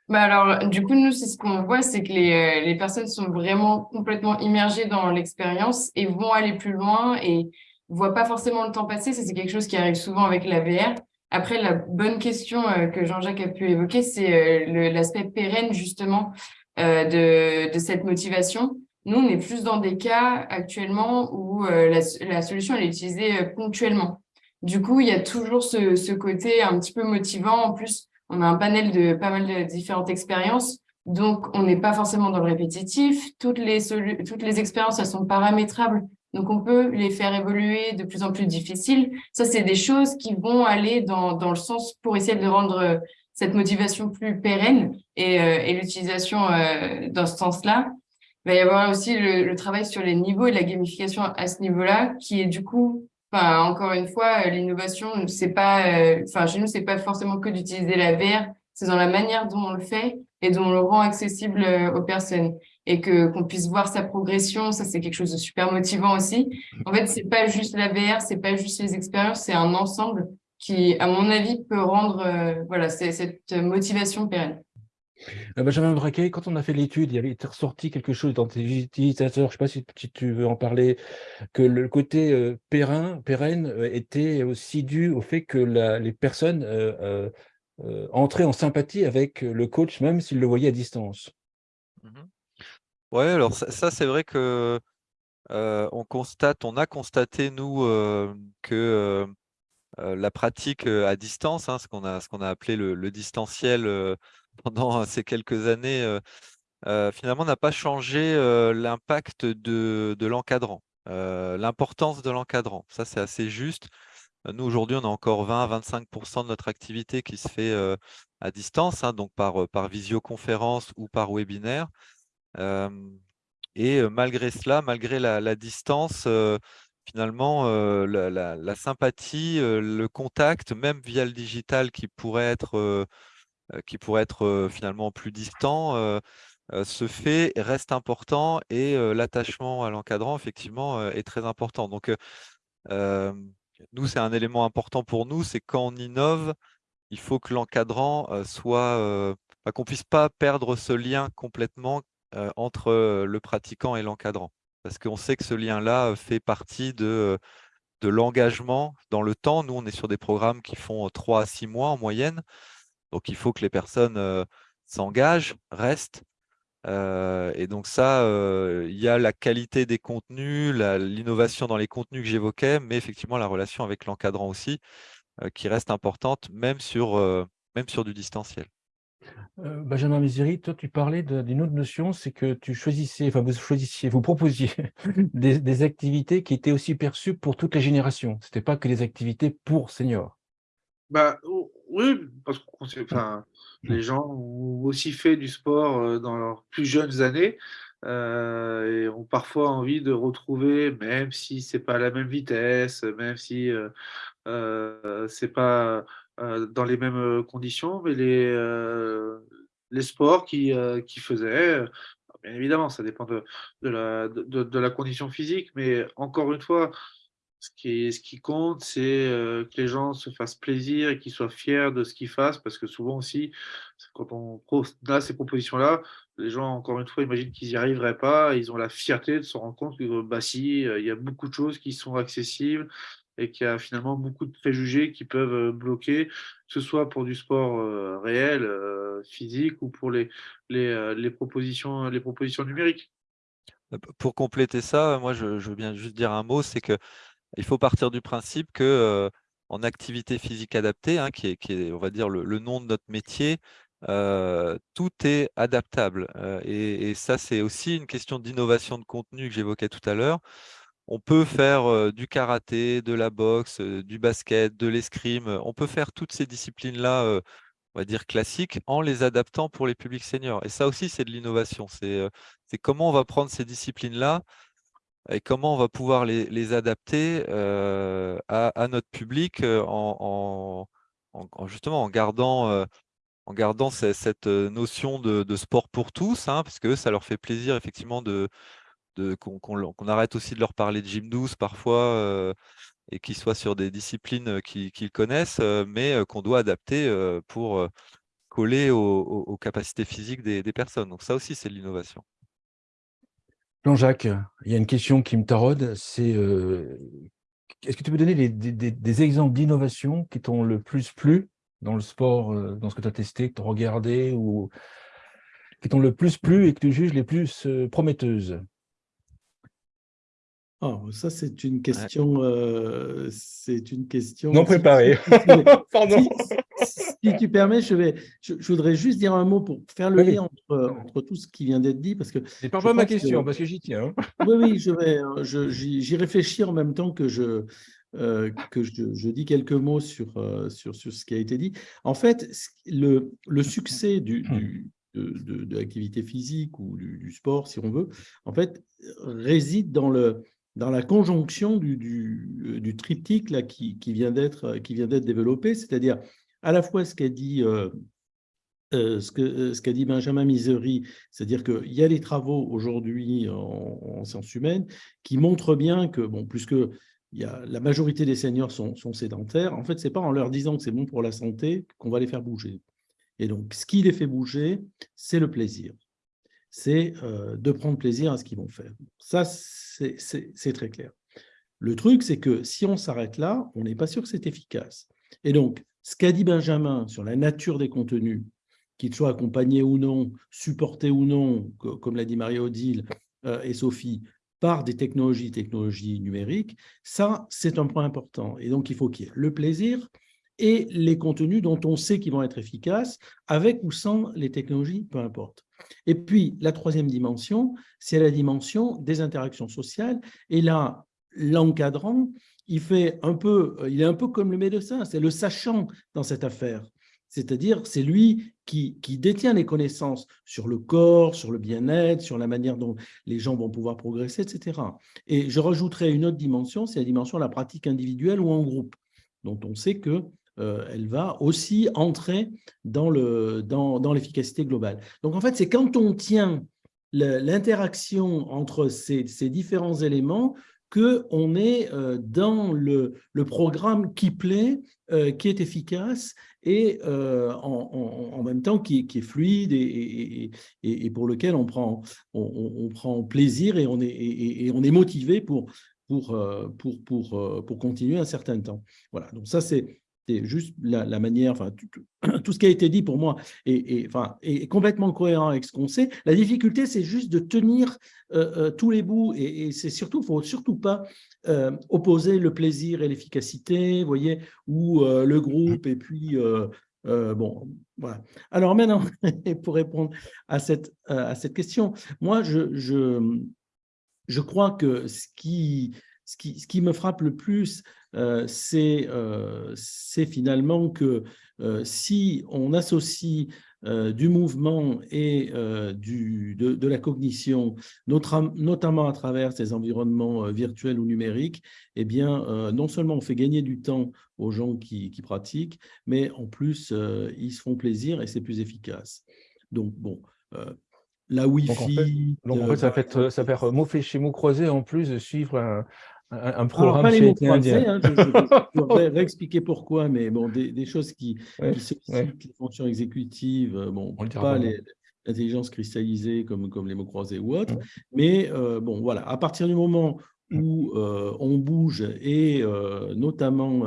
Bah alors, du coup, nous, c'est ce qu'on voit, c'est que les, les personnes sont vraiment complètement immergées dans l'expérience et vont aller plus loin et voit pas forcément le temps passer. C'est quelque chose qui arrive souvent avec la VR. Après, la bonne question euh, que Jean-Jacques a pu évoquer, c'est euh, l'aspect pérenne, justement, euh, de, de cette motivation. Nous, on est plus dans des cas actuellement où la, la, solution elle est utilisée ponctuellement. Du coup, il y a toujours ce, ce, côté un petit peu motivant. En plus, on a un panel de pas mal de différentes expériences. Donc, on n'est pas forcément dans le répétitif. Toutes les, toutes les expériences, elles sont paramétrables donc, on peut les faire évoluer de plus en plus difficiles. Ça, c'est des choses qui vont aller dans, dans le sens pour essayer de rendre euh, cette motivation plus pérenne et, euh, l'utilisation euh, dans ce sens-là. Il va y avoir aussi le, le, travail sur les niveaux et la gamification à ce niveau-là, qui est du coup, enfin, encore une fois, l'innovation, c'est pas, enfin, chez nous, c'est pas forcément que d'utiliser la VR, c'est dans la manière dont on le fait et dont on le rend accessible aux personnes et que qu'on puisse voir sa progression, ça c'est quelque chose de super motivant aussi. En fait, c'est pas juste la VR, c'est pas juste les expériences, c'est un ensemble qui, à mon avis, peut rendre euh, voilà cette motivation pérenne. Euh, Benjamin Braquet, quand on a fait l'étude, il y avait ressorti quelque chose dans tes utilisateurs, je ne sais pas si, tu veux en parler, que le côté euh, pérenne était aussi dû au fait que les personnes entraient en sympathie avec le coach, même s'ils le voyaient à distance. Mmh Ouais, alors ça, c'est vrai que on constate, on a constaté nous que la pratique à distance, hein, ce qu'on a, a appelé le, distanciel [laughs] pendant ces quelques années, finalement n'a pas changé l'impact de, de l'encadrant, l'importance de l'encadrant. Ça, c'est assez juste. Nous, aujourd'hui, on a encore 20 à 25% de notre activité qui se fait à distance, hein, donc par, par visioconférence ou par webinaire et malgré cela, malgré la, distance, finalement, la, sympathie, le contact, même via le digital qui pourrait être, qui pourrait être finalement plus distant, se fait, reste important et l'attachement à l'encadrant, effectivement, est très important. Donc, nous, c'est un élément important pour nous, c'est quand on innove, il faut que l'encadrant soit, bah, qu'on puisse pas perdre ce lien complètement entre euh, le pratiquant et l'encadrant. Parce qu'on sait que ce lien-là euh, fait partie de, de l'engagement dans le temps. Nous, on est sur des programmes qui font 3 à 6 mois en moyenne. Donc, il faut que les personnes s'engagent, restent. et donc ça, il y a la qualité des contenus, l'innovation dans les contenus que j'évoquais, mais effectivement la relation avec l'encadrant aussi, qui reste importante, même sur, même sur du distanciel. Euh, Benjamin Méziri, toi, tu parlais d'une autre notion, c'est que tu choisissais, enfin, vous choisissiez, vous proposiez [laughs] des, activités qui étaient aussi perçues pour toutes les générations. Ce n'était pas que des activités pour seniors. Bah, oui, parce que les gens ont aussi fait du sport euh, dans leurs plus jeunes années euh, et ont parfois envie de retrouver, même si c'est pas la même vitesse, même si euh, c'est pas euh, dans les mêmes euh, conditions, mais les, euh, les sports qui, qui faisaient, bien évidemment, ça dépend de, de, la, de, de, la condition physique, mais encore une fois, ce qui, ce qui compte, c'est que les gens se fassent plaisir et qu'ils soient fiers de ce qu'ils fassent, parce que souvent aussi, quand on a ces propositions-là, les gens, encore une fois, imaginent qu'ils n'y arriveraient pas, ils ont la fierté de se rendre compte que, bah si, il y a beaucoup de choses qui sont accessibles, et qu'il y a finalement beaucoup de préjugés qui peuvent euh, bloquer, que ce soit pour du sport euh, réel, euh, physique ou pour les, les, propositions, les propositions numériques. Pour compléter ça, moi je, veux bien juste dire un mot, c'est qu'il faut partir du principe que en activité physique adaptée, hein, qui, est, qui, est, on va dire, le, nom de notre métier, tout est adaptable. Et, ça, c'est aussi une question d'innovation de contenu que j'évoquais tout à l'heure. On peut faire du karaté, de la boxe, du basket, de l'escrime. On peut faire toutes ces disciplines-là on va dire, classiques en les adaptant pour les publics seniors. Et ça aussi, c'est de l'innovation. C'est comment on va prendre ces disciplines-là et comment on va pouvoir les, adapter à, notre public en, justement en gardant cette notion de, sport pour tous, hein, parce que ça leur fait plaisir effectivement de, qu'on arrête aussi de leur parler de gym douce parfois et qu'ils soient sur des disciplines qu'ils connaissent, mais qu'on doit adapter pour coller aux, capacités physiques des, personnes. Donc ça aussi, c'est l'innovation. Jean-Jacques, il y a une question qui me taraude, c'est est-ce que tu peux donner des, exemples d'innovation qui t'ont le plus plu dans le sport, dans ce que tu as testé, que tu as regardé, ou qui t'ont le plus plu et que tu juges les plus prometteuses? Oh, ça, c'est une question. Euh, c'est une question. Non préparée. [laughs] Pardon. Si, tu permets, je, vais, je, voudrais juste dire un mot pour faire le lien entre, entre, tout ce qui vient d'être dit. Parce que. C'est pas ma question, parce que j'y tiens. Hein. [laughs] Oui, oui, je vais. J'y réfléchis en même temps que je. Euh, que je, je, dis quelques mots sur, euh, sur, sur, ce qui a été dit. En fait, le, le succès du, du, de, de, l'activité physique ou du, du, sport, si on veut, en fait, réside dans le, dans la conjonction du, euh, triptyque là, qui, qui vient d'être développé, c'est-à-dire à la fois ce qu'a dit, euh, euh, Benjamin Misery, c'est-à-dire qu'il y a des travaux aujourd'hui en, sciences humaines qui montrent bien que, bon, plus que la majorité des seniors sont, sont sédentaires, en fait, ce n'est pas en leur disant que c'est bon pour la santé qu'on va les faire bouger. Et donc, ce qui les fait bouger, c'est le plaisir c'est de prendre plaisir à ce qu'ils vont faire. Ça, c'est très clair. Le truc, c'est que si on s'arrête là, on n'est pas sûr que c'est efficace. Et donc, ce qu'a dit Benjamin sur la nature des contenus, qu'ils soient accompagnés ou non, supportés ou non, comme l'a dit Marie-Odile et Sophie, par des technologies, technologies numériques, ça, c'est un point important. Et donc, il faut qu'il y ait le plaisir et les contenus dont on sait qu'ils vont être efficaces, avec ou sans les technologies, peu importe. Et puis, la troisième dimension, c'est la dimension des interactions sociales. Et là, l'encadrant, il, peu, il est un peu comme le médecin, c'est le sachant dans cette affaire. C'est-à-dire, c'est lui qui, qui, détient les connaissances sur le corps, sur le bien-être, sur la manière dont les gens vont pouvoir progresser, etc. Et je rajouterai une autre dimension, c'est la dimension de la pratique individuelle ou en groupe, dont on sait que euh, elle va aussi entrer dans l'efficacité dans, globale. Donc, en fait, c'est quand on tient l'interaction entre ces, différents éléments qu'on est euh, dans le, programme qui plaît, euh, qui est efficace et en, même temps qui, est fluide et, pour lequel on prend, on, prend plaisir et on est, et, on est motivé pour, pour, pour, pour, pour continuer un certain temps. Voilà, donc ça c'est juste la, manière, enfin, [clears throat] tout, ce qui a été dit pour moi est, enfin, est complètement cohérent avec ce qu'on sait. La difficulté, c'est juste de tenir euh, euh, tous les bouts et, c'est surtout, faut surtout pas euh, opposer le plaisir et l'efficacité, voyez, ou le groupe et puis, bon, voilà. Alors maintenant, [laughs] pour répondre à cette, à cette question, moi, je, je, je crois que ce qui, ce qui, ce qui me frappe le plus, euh, euh, c'est finalement que euh, si on associe du mouvement et du, de, la cognition, notamment à travers ces environnements virtuels ou numériques, eh bien, non seulement on fait gagner du temps aux gens qui, pratiquent, mais en plus, ils se font plaisir et c'est plus efficace. Donc, bon, la Wi-Fi... Donc, en fait, ça, fait, ça fait mot chez mot croisé en plus de suivre un, un programme Alors, pas les mots hein, je, je, [laughs] réexpliquer pourquoi, mais bon, des, des choses qui, qui sollicitent les fonctions exécutives, euh, bon, pas l'intelligence cristallisée comme, comme les mots croisés ou autres, mais euh, bon, voilà, à partir du moment où euh, on bouge et euh, notamment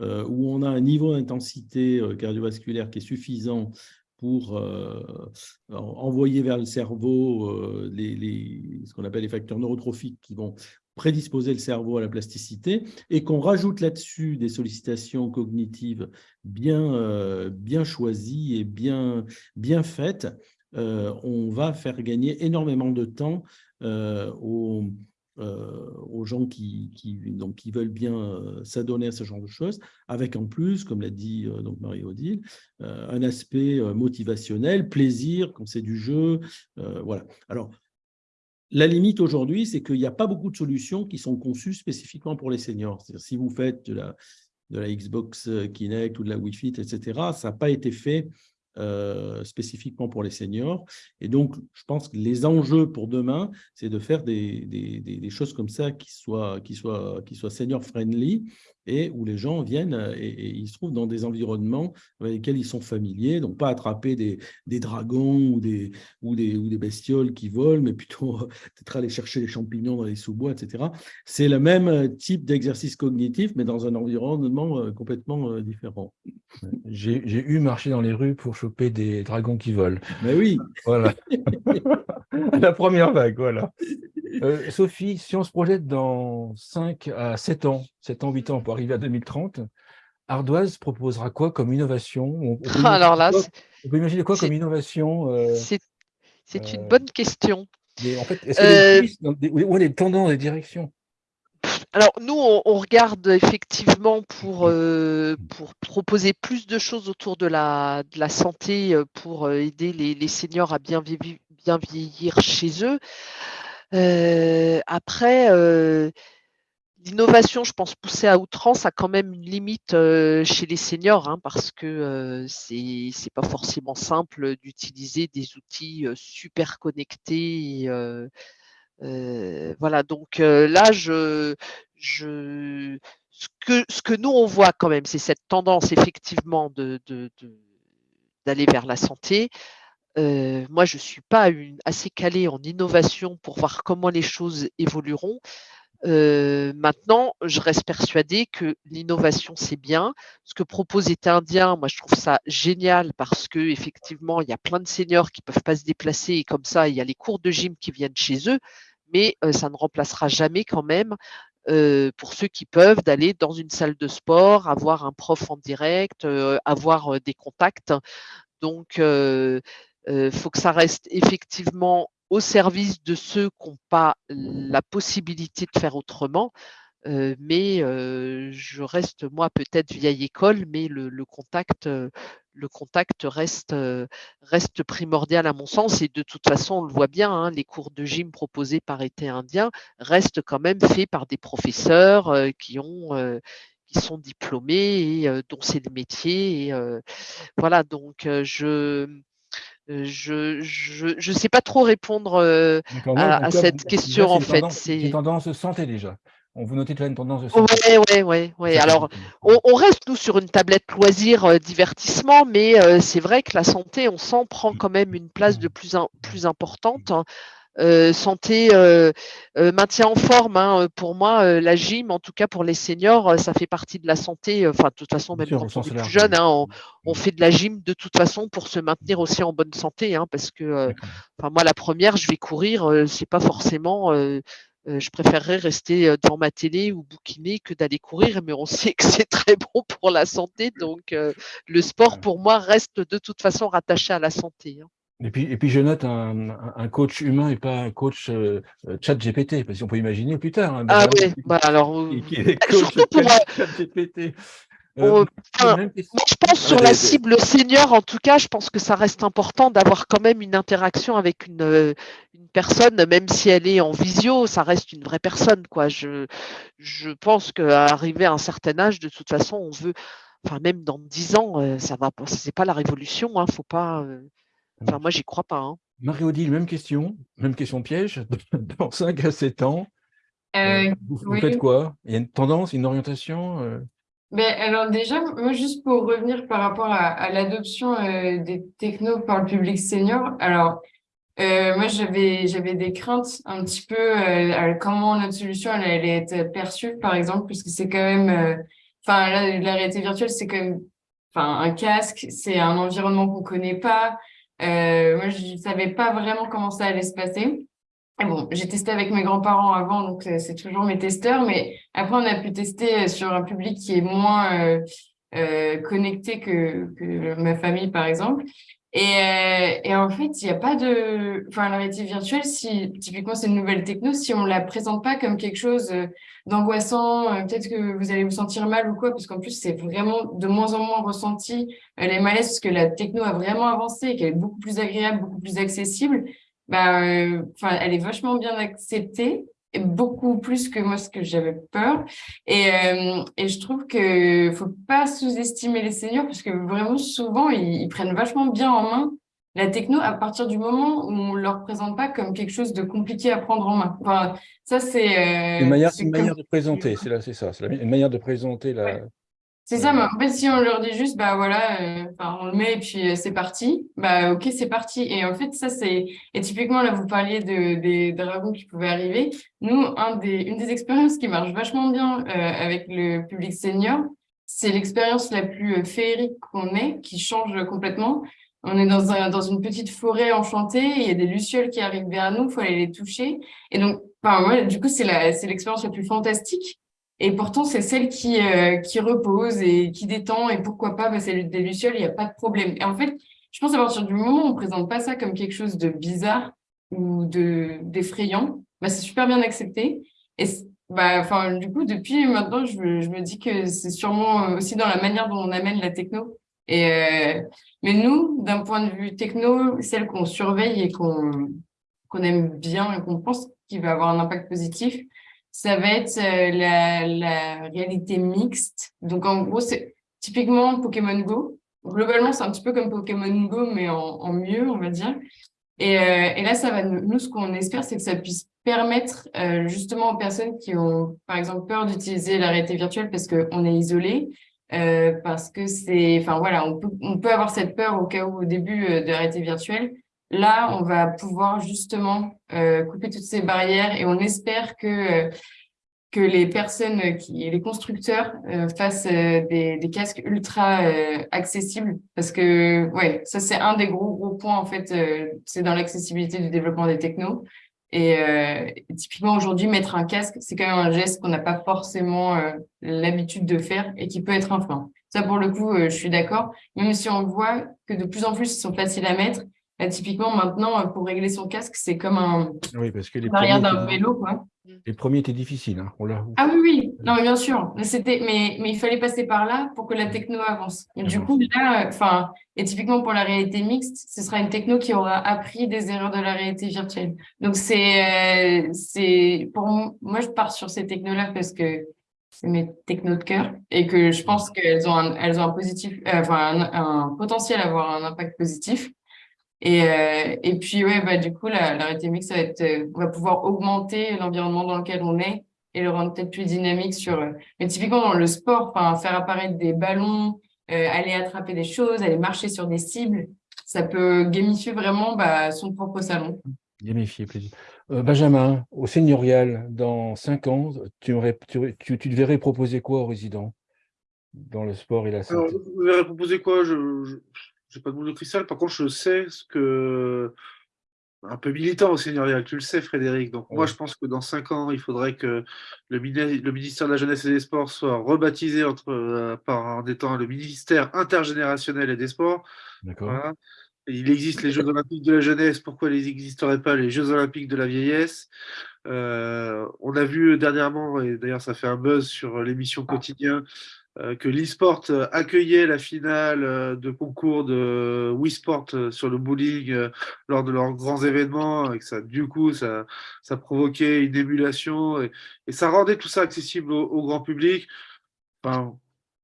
où on a un niveau d'intensité cardiovasculaire qui est suffisant pour envoyer vers le cerveau les, les, ce qu'on appelle les facteurs neurotrophiques qui vont prédisposer le cerveau à la plasticité et qu'on rajoute là-dessus des sollicitations cognitives bien, bien choisies et bien, bien faites, on va faire gagner énormément de temps aux, aux gens qui, qui, donc, qui veulent bien s'adonner à ce genre de choses, avec en plus, comme l'a dit donc Marie-Odile, un aspect motivationnel, plaisir quand c'est du jeu. voilà. Alors, la limite aujourd'hui, c'est qu'il n'y a pas beaucoup de solutions qui sont conçues spécifiquement pour les seniors. Si vous faites de la, de la Xbox Kinect ou de la Wi-Fi, etc., ça n'a pas été fait euh, spécifiquement pour les seniors. Et donc, je pense que les enjeux pour demain, c'est de faire des, choses comme ça qui soient, qui senior-friendly et où les gens viennent et, ils se trouvent dans des environnements avec lesquels ils sont familiers, donc pas attraper des, dragons ou des, bestioles qui volent, mais plutôt peut-être aller chercher les champignons dans les sous-bois, etc. C'est le même type d'exercice cognitif, mais dans un environnement euh, complètement euh, différent. J'ai eu marché dans les rues pour choper des dragons qui volent. Mais oui Voilà. [laughs] La première vague, voilà. Euh, Sophie, si on se projette dans 5 à 7 ans, 7 ans, 8 ans pour arriver à 2030, Ardoise proposera quoi comme innovation? On, peut [laughs] Alors là, on peut imaginer quoi comme innovation euh, C'est une euh, bonne question. en fait, est-ce que où est les tendances, les directions? Alors, nous, on, regarde effectivement pour, pour proposer plus de choses autour de la, santé pour aider les, seniors à bien, vieillir chez eux. Euh, après, euh, l'innovation, je pense, poussée à outrance, a quand même une limite euh, chez les seniors, hein, parce que c'est n'est pas forcément simple d'utiliser des outils super connectés. Voilà, donc là, je, ce, que, nous, on voit quand même, c'est cette tendance effectivement d'aller vers la santé moi, je ne suis pas assez calée en innovation pour voir comment les choses évolueront. maintenant, je reste persuadée que l'innovation, c'est bien. Ce que propose État indien, moi, je trouve ça génial parce que effectivement, il y a plein de seniors qui ne peuvent pas se déplacer et comme ça, il y a les cours de gym qui viennent chez eux, mais ça ne remplacera jamais quand même pour ceux qui peuvent d'aller dans une salle de sport, avoir un prof en direct, avoir des contacts. Donc, il faut que ça reste effectivement au service de ceux qui n'ont pas la possibilité de faire autrement. mais je reste, moi, peut-être vieille école, mais le, contact, le contact reste, reste primordial à mon sens. Et de toute façon, on le voit bien, hein, les cours de gym proposés par été indien restent quand même faits par des professeurs qui ont qui sont diplômés et dont c'est le métier. Et, voilà, donc je je ne sais pas trop répondre à, cette question en fait. C'est tendance santé déjà. On vous notez déjà une tendance de santé. Oui, oui, oui. Alors, on, reste nous sur une tablette loisir divertissement, mais c'est vrai que la santé, on sent prend quand même une place de plus, plus importante. Hein. Euh, santé, euh, euh, maintien en forme. Hein, pour moi, la gym, en tout cas pour les seniors, ça fait partie de la santé. Enfin, de toute façon, même quand on est plus jeune, hein, on, fait de la gym de toute façon pour se maintenir aussi en bonne santé. Parce que, moi, la première, je vais courir, c'est pas forcément. Je préférerais rester devant ma télé ou bouquiner que d'aller courir, mais on [laughs] sait que c'est très bon pour la santé. Donc, le sport, pour moi, reste de toute façon rattaché à la santé. Hein. Et puis, et puis je note un, coach humain et pas un coach euh, euh, chat GPT, parce qu'on peut imaginer plus tard. Hein, ah oui, bah alors. Qui, est [laughs] coach chat GPT. Euh, moi, je pense sur la cible senior, en tout cas, je pense que ça reste important d'avoir quand même une interaction avec une, une, personne, même si elle est en visio, ça reste une vraie personne. Quoi. Je, je pense qu'arriver à un certain âge, de toute façon, on veut, enfin même dans dix ans, ça va, c'est pas la révolution, hein, faut pas. Enfin, moi, j'y crois pas. Hein. Marie-Odile, même question, même question piège. [laughs] Dans 5 à 7 ans, euh, euh, vous, faites quoi? Il y a une tendance, une orientation euh? ben, alors déjà, moi juste pour revenir par rapport à, l'adoption des technos par le public senior, alors moi j'avais j'avais des craintes un petit peu comment notre solution elle, allait être perçue par exemple puisque c'est quand même enfin la, réalité virtuelle c'est quand même enfin un casque, c'est un environnement qu'on connaît pas, euh, moi, je savais pas vraiment comment ça allait se passer. Bon, j'ai testé avec mes grands-parents avant, donc c'est toujours mes testeurs, mais après on a pu tester sur un public qui est moins euh, euh, connecté que, ma famille, par exemple. Et, euh, en fait, il n'y a pas de... Enfin, la réalité virtuelle, si typiquement c'est une nouvelle techno, si on la présente pas comme quelque chose d'angoissant, peut-être que vous allez vous sentir mal ou quoi, parce qu'en plus, c'est vraiment de moins en moins ressenti les malaises, parce que la techno a vraiment avancé qu'elle est beaucoup plus agréable, beaucoup plus accessible. Bah, enfin, elle est vachement bien acceptée beaucoup plus que moi ce que j'avais peur. Et, euh, et je trouve que faut pas sous-estimer les seniors parce que vraiment souvent ils, prennent vachement bien en main la techno à partir du moment où on leur présente pas comme quelque chose de compliqué à prendre en main. Enfin ça c'est euh, une manière, une manière de présenter c'est là c'est ça c'est une manière de présenter la, c'est ça, mais en fait, si on leur dit juste, bah voilà, euh, on le met et puis euh, c'est parti, bah ok, c'est parti. Et en fait, ça, c'est. Et typiquement, là, vous parliez de, des dragons qui pouvaient arriver. Nous, un des, une des expériences qui marche vachement bien euh, avec le public senior, c'est l'expérience la plus féerique qu'on ait, qui change complètement. On est dans, un, dans une petite forêt enchantée, il y a des lucioles qui arrivent vers nous, il faut aller les toucher. Et donc, moi, du coup, c'est l'expérience la plus fantastique et pourtant, c'est celle qui, euh, qui repose et qui détend. Et pourquoi pas, bah, c'est des lucioles, il n'y a pas de problème. Et en fait, je pense à partir du moment où on ne présente pas ça comme quelque chose de bizarre ou d'effrayant, bah, c'est super bien accepté. Et bah, du coup, depuis maintenant, je, me dis que c'est sûrement aussi dans la manière dont on amène la techno. Et, euh, mais nous, d'un point de vue techno, celle qu'on surveille et qu'on qu'on aime bien et qu'on pense qu'il va avoir un impact positif, ça va être euh, la, la, réalité mixte. Donc, en gros, c'est typiquement Pokémon Go. Globalement, c'est un petit peu comme Pokémon Go, mais en, en mieux, on va dire. Et, euh, et, là, ça va nous, ce qu'on espère, c'est que ça puisse permettre euh, justement aux personnes qui ont, par exemple, peur d'utiliser la réalité virtuelle parce qu'on est isolé, euh, parce que c'est, enfin voilà, on peut, on peut avoir cette peur au cas où au début euh, de la réalité virtuelle, Là, on va pouvoir justement euh, couper toutes ces barrières et on espère que, que les personnes, les constructeurs euh, fassent euh, des, des, casques ultra accessibles parce que ouais, ça c'est un des gros gros points en fait, c'est dans l'accessibilité du développement des technos. Et, typiquement aujourd'hui, mettre un casque, c'est quand même un geste qu'on n'a pas forcément l'habitude de faire et qui peut être un frein. Ça, pour le coup, je suis d'accord. Même si on voit que de plus en plus, ils sont faciles à mettre, typiquement, maintenant, euh, pour régler son casque, c'est comme un oui, parce que les d'un vélo. Quoi. Les premiers étaient difficiles. Hein. ah oui, oui, non, mais bien sûr. Mais, mais, mais il fallait passer par là pour que la techno avance. Et du coup, là, enfin, et typiquement pour la réalité mixte, ce sera une techno qui aura appris des erreurs de la réalité virtuelle. Donc, c'est, euh, c'est pour moi, je pars sur ces technos-là parce que c'est mes technos de cœur et que je pense qu'elles ont un, elles ont un positif, euh, enfin, un, un potentiel à avoir un impact positif. Et, euh, et puis, ouais, bah, du coup, la, la réalité mixte, ça va, être, euh, on va pouvoir augmenter l'environnement dans lequel on est et le rendre peut-être plus dynamique sur... Euh, mais typiquement, dans le sport, faire apparaître des ballons, aller attraper des choses, aller marcher sur des cibles, ça peut gamifier vraiment bah, son propre salon. Gamifier, plaisir. Benjamin, au seigneurial, dans cinq ans, tu, aurais, tu, tu, tu devrais proposer quoi aux résidents dans le sport et la santé? Alors, Vous proposer quoi? Je j'ai pas de boule de cristal. Par contre, je sais ce que. Un peu militant au seigneurial, tu le sais, Frédéric. Donc, moi, je pense que dans cinq ans, il faudrait que le, ministère de la Jeunesse et des Sports soit rebaptisé entre, euh, par, en étant le ministère intergénérationnel et des Sports. D'accord. Il existe les Jeux Olympiques de la jeunesse, pourquoi ils n'existeraient pas les Jeux Olympiques de la vieillesse? Euh, On a vu dernièrement, et d'ailleurs ça fait un buzz sur l'émission quotidien, euh, que l'e-sport euh, accueillait la finale euh, de concours de Wii Sport sur le bowling lors de leurs grands événements, et que ça, du coup, ça, ça provoquait une émulation et, ça rendait tout ça accessible au, grand public. Enfin,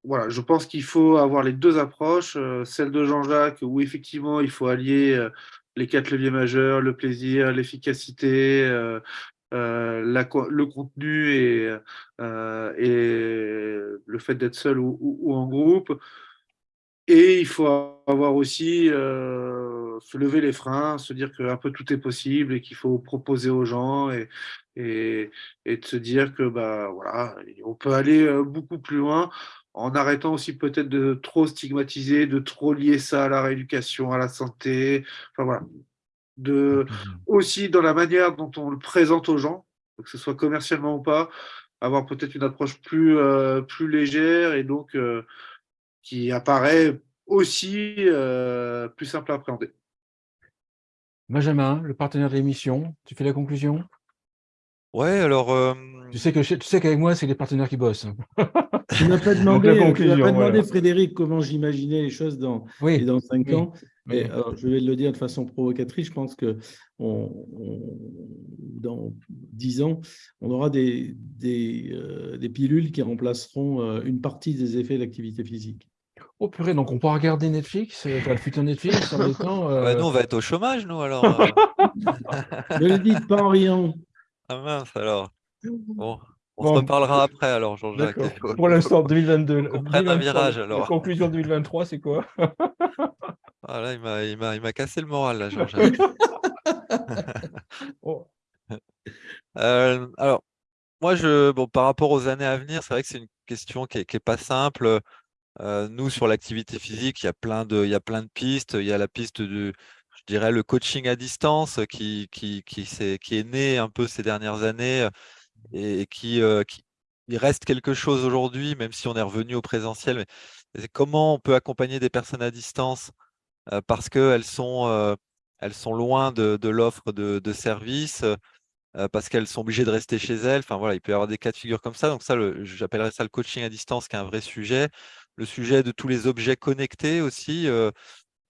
voilà, je pense qu'il faut avoir les deux approches, celle de Jean-Jacques, où effectivement il faut allier les quatre leviers majeurs, le plaisir, l'efficacité, euh, le contenu et, euh, et le fait d'être seul ou, en groupe. Et il faut avoir aussi euh, se lever les freins, se dire qu'un peu tout est possible et qu'il faut proposer aux gens et, et, et, de se dire que bah voilà, on peut aller beaucoup plus loin en arrêtant aussi peut-être de trop stigmatiser, de trop lier ça à la rééducation, à la santé. Enfin voilà, de, aussi dans la manière dont on le présente aux gens, que ce soit commercialement ou pas, avoir peut-être une approche plus, euh, plus légère et donc euh, qui apparaît aussi euh, plus simple à appréhender. Benjamin, le partenaire de l'émission, tu fais la conclusion? Ouais, alors. euh, Tu sais que tu sais qu'avec moi, c'est les partenaires qui bossent. Tu m'as pas [laughs] demandé, tu pas demandé voilà. Frédéric, comment j'imaginais les choses dans, et Oui, dans cinq oui, ans. Mais oui. alors, je vais le dire de façon provocatrice, je pense que on- on- dans dix ans, on aura des, des, euh, des pilules qui remplaceront euh, une partie des effets d'activité physique. Oh purée, donc on pourra regarder Netflix, euh, enfin, le futur Netflix, en même temps. ouais, euh, nous, on va être au chômage, nous, alors. euh. [laughs] Ne le dites pas en riant. Ah mince, alors. Bon, on Bon, se reparlera après, alors, Jean-Jacques. Pour l'instant, 2022. qu'on prenne un 2023, virage, la alors. conclusion 2023, c'est quoi? [laughs] Ah là, il m'a, cassé le moral, là, Jean-Jacques. [laughs] Oh, [laughs] Euh, alors, moi, je, bon, par rapport aux années à venir, c'est vrai que c'est une question qui est, qui est pas simple. Euh, nous, sur l'activité physique, il y a plein de, il y a plein de pistes. Il y a la piste du, je dirais, le coaching à distance qui, qui, qui, est né un peu ces dernières années et, qui, euh, qui il reste quelque chose aujourd'hui, même si on est revenu au présentiel. Mais comment on peut accompagner des personnes à distance? Parce qu'elles sont, euh, sont loin de, l'offre de, services, euh, parce qu'elles sont obligées de rester chez elles. Enfin voilà, il peut y avoir des cas de figure comme ça. Donc ça, le- j'appellerais ça le coaching à distance, qui est un vrai sujet. Le sujet de tous les objets connectés aussi. euh,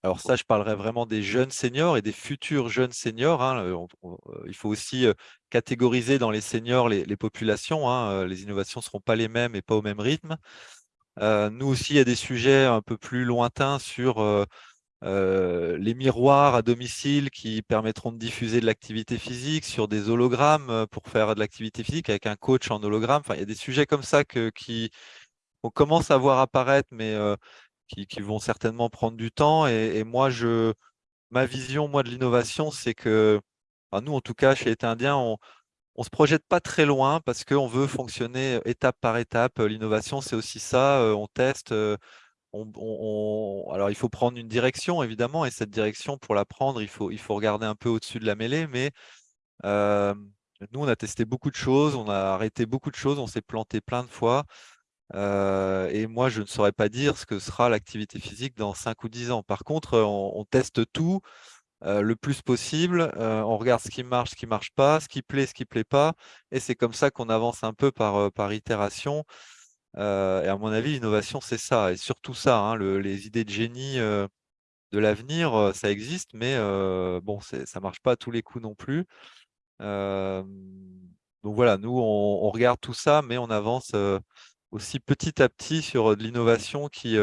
alors ça, je parlerai vraiment des jeunes seniors et des futurs jeunes seniors. hein. Euh, euh, il faut aussi euh, catégoriser dans les seniors les, populations. hein. Euh, Les innovations ne seront pas les mêmes et pas au même rythme. Euh, nous aussi, il y a des sujets un peu plus lointains sur euh, euh, les miroirs à domicile qui permettront de diffuser de l'activité physique, sur des hologrammes euh, pour faire de l'activité physique avec un coach en hologramme. Enfin, il y a des sujets comme ça que, qui, on commence à voir apparaître, mais euh, qui, vont certainement prendre du temps. Et, moi, je, ma vision, moi, de l'innovation, c'est que, nous, en tout cas, chez Été Indien, on ne se projette pas très loin parce qu'on veut fonctionner étape par étape. L'innovation, c'est aussi ça. On teste. On- on- alors, il faut prendre une direction, évidemment, et cette direction, pour la prendre, il faut, regarder un peu au-dessus de la mêlée. Mais nous, on a testé beaucoup de choses, on a arrêté beaucoup de choses, on s'est planté plein de fois. Et moi, je ne saurais pas dire ce que sera l'activité physique dans 5 ou 10 ans. Par contre, on, teste tout le plus possible. on regarde ce qui marche, ce qui ne marche pas, ce qui plaît, ce qui ne plaît pas. Et c'est comme ça qu'on avance un peu par itération. Et à mon avis, l'innovation, c'est ça. Et surtout ça, hein, le- les idées de génie de l'avenir, ça existe, mais bon, ça ne marche pas à tous les coups non plus. Donc voilà, nous, on, regarde tout ça, mais on avance aussi petit à petit sur de l'innovation qui,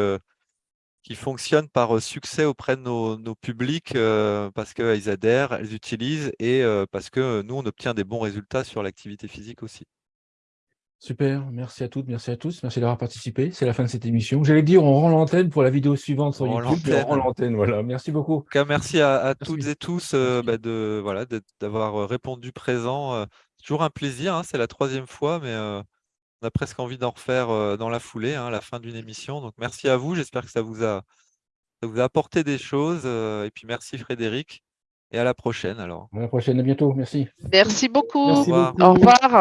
qui fonctionne par succès auprès de nos, nos publics parce qu'elles adhèrent, elles utilisent et parce que nous, on obtient des bons résultats sur l'activité physique aussi. Super, merci à toutes, merci à tous, merci d'avoir participé. C'est la fin de cette émission. J'allais dire, on rend l'antenne pour la vidéo suivante sur On rend YouTube, on rend l'antenne. voilà. Merci beaucoup. En tout cas, merci à, à toutes et tous euh, bah, de voilà d'avoir euh, répondu présent. euh. C'est toujours un plaisir, hein, c'est la troisième fois, mais euh, on a presque envie d'en refaire euh, dans la foulée, hein, la fin d'une émission. Donc merci à vous, j'espère que ça vous a, ça vous a apporté des choses. euh, et puis merci Frédéric, et à la prochaine alors. À la prochaine, à bientôt, merci. Merci beaucoup. Merci revoir. beaucoup. Au revoir.